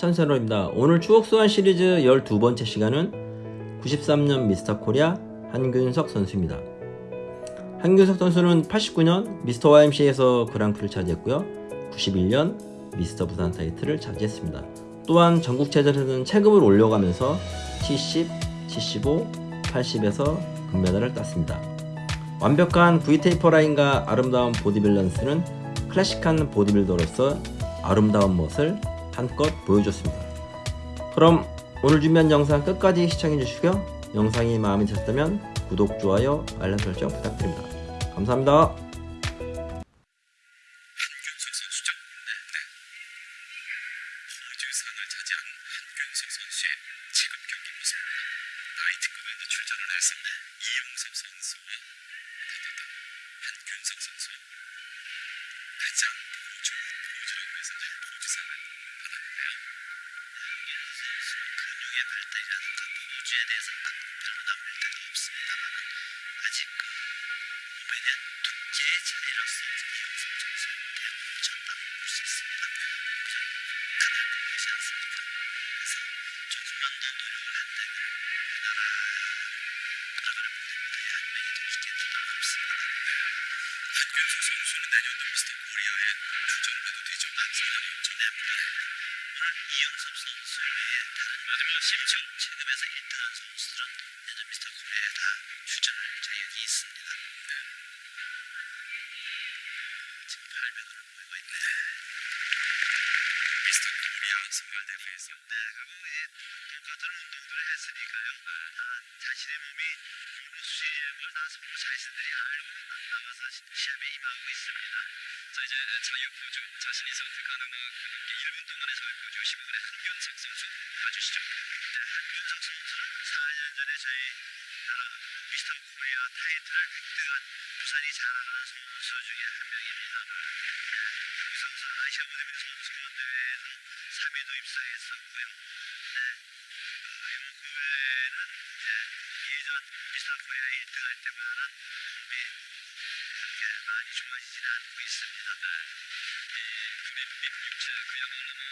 한세로입니다. 오늘 추억 소환 시리즈 12번째 시간은 93년 미스터 코리아 한균석 선수입니다. 한균석 선수는 89년 미스터 YMCA에서 그랑프리를 차지했고요. 91년 미스터 부산 타이틀을 차지했습니다. 또한 전국체전에서는 체급을 올려가면서 70, 75, 80에서 금메달을 땄습니다. 완벽한 V taper 라인과 아름다운 보디 밸런스는 클래식한 보디빌더로서 아름다운 멋을 한껏 보여줬습니다. 그럼 오늘 준비한 영상 끝까지 시청해주시고요. 영상이 마음에 드셨다면 구독, 좋아요, 알람 설정 부탁드립니다. 감사합니다. 네. 가장 호주 호주라고 해서 받았는 선수는 근육의 발달이라든가 호주에 대해서 별로 남을 데가 없습니다만 아직 그 몸에 대한 두께의 차이로서 이용섭 선수의 엄청나게 볼수 있습니다. 가장 큰 것이 않습니까? 그래서. 한균수 선수는 내년도 미스터 코리아에 출전을 해도 되죠? 난생각이 엄청납니다. 이영섭 선수 외에 다른 마지막 심지어 체급에서 1등한 선수들은 내년 미스터 코리아에 다 출전할 자격이 있습니다. 지금 800으로 모이고 있네. 미스터 코리아 선발 대회에서 네, 이제 똑같은 운동들을 했으니까요. 아, 자신의 몸이 어느 수준인 걸다 서로 자신들이 알고 나가서 시합에 임하고 있습니다. 자 이제 자유포주 자신이 선택하는 그 경기 1분 동안의 자유 포주 15분의 한균석 선수 봐주시죠. 네, 한균석 선수는 4년 전에 저희 미스터 코리아 타이틀을 획득한 부산이 자랑하는 선수 중에 한 명입니다. 네, 한균 선수는 아시아 무대비 선수권 대회에서 3위도 입상했었고요. 네, 그 외에는 이제 예전 미스터 코리아 1등할 때보다는 몸이 그렇게 많이 좋아지지는 않고 있습니다. 네. 이 국립 육체 그야말로